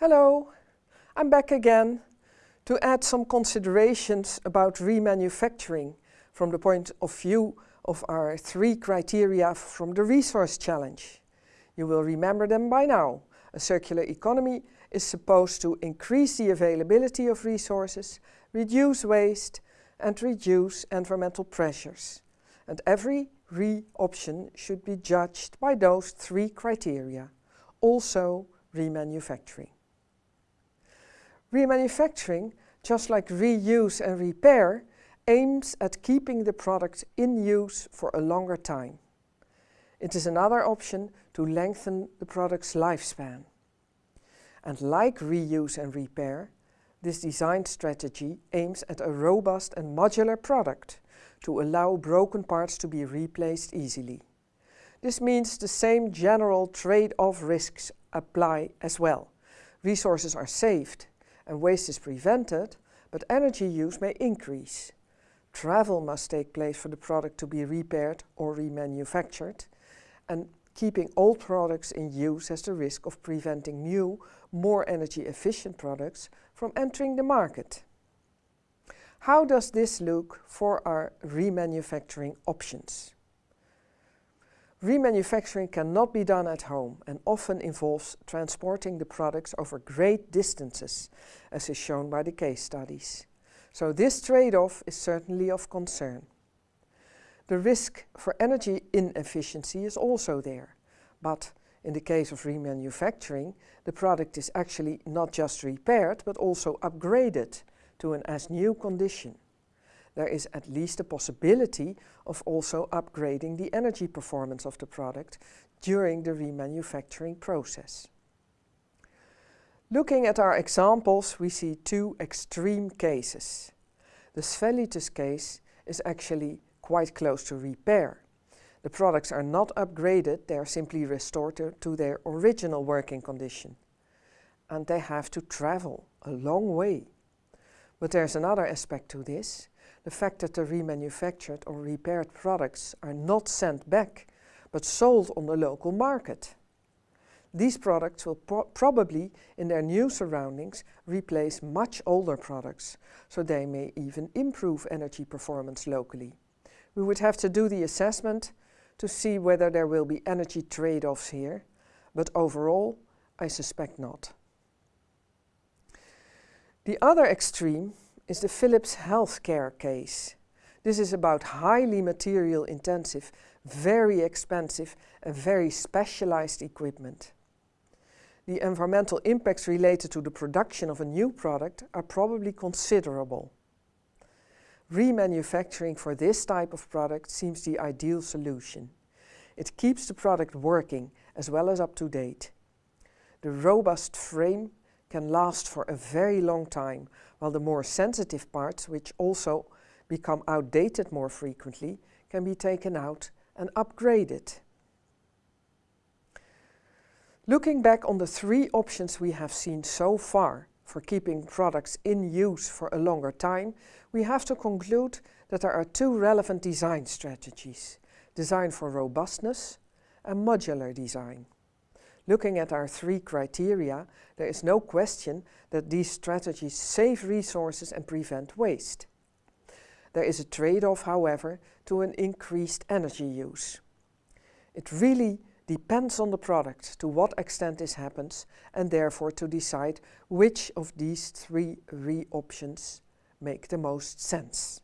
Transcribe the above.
Hello, I'm back again to add some considerations about remanufacturing from the point of view of our three criteria from the resource challenge. You will remember them by now. A circular economy is supposed to increase the availability of resources, reduce waste and reduce environmental pressures. And every re-option should be judged by those three criteria, also remanufacturing. Remanufacturing, just like reuse and repair, aims at keeping the product in use for a longer time. It is another option to lengthen the product's lifespan. And like reuse and repair, this design strategy aims at a robust and modular product to allow broken parts to be replaced easily. This means the same general trade-off risks apply as well. Resources are saved and waste is prevented, but energy use may increase. Travel must take place for the product to be repaired or remanufactured, and keeping old products in use has the risk of preventing new, more energy efficient products from entering the market. How does this look for our remanufacturing options? Remanufacturing cannot be done at home and often involves transporting the products over great distances, as is shown by the case studies. So this trade-off is certainly of concern. The risk for energy inefficiency is also there, but in the case of remanufacturing, the product is actually not just repaired, but also upgraded to an as-new condition there is at least a possibility of also upgrading the energy performance of the product during the remanufacturing process. Looking at our examples, we see two extreme cases. The Svellitus case is actually quite close to repair. The products are not upgraded, they are simply restored to, to their original working condition. And they have to travel a long way. But there's another aspect to this the fact that the remanufactured or repaired products are not sent back, but sold on the local market. These products will pro probably, in their new surroundings, replace much older products, so they may even improve energy performance locally. We would have to do the assessment to see whether there will be energy trade-offs here, but overall, I suspect not. The other extreme is the Philips healthcare case. This is about highly material intensive, very expensive and very specialized equipment. The environmental impacts related to the production of a new product are probably considerable. Remanufacturing for this type of product seems the ideal solution. It keeps the product working as well as up to date. The robust frame can last for a very long time, while the more sensitive parts, which also become outdated more frequently, can be taken out and upgraded. Looking back on the three options we have seen so far for keeping products in use for a longer time, we have to conclude that there are two relevant design strategies, design for robustness and modular design. Looking at our three criteria, there is no question that these strategies save resources and prevent waste. There is a trade-off, however, to an increased energy use. It really depends on the product to what extent this happens and therefore to decide which of these three re-options make the most sense.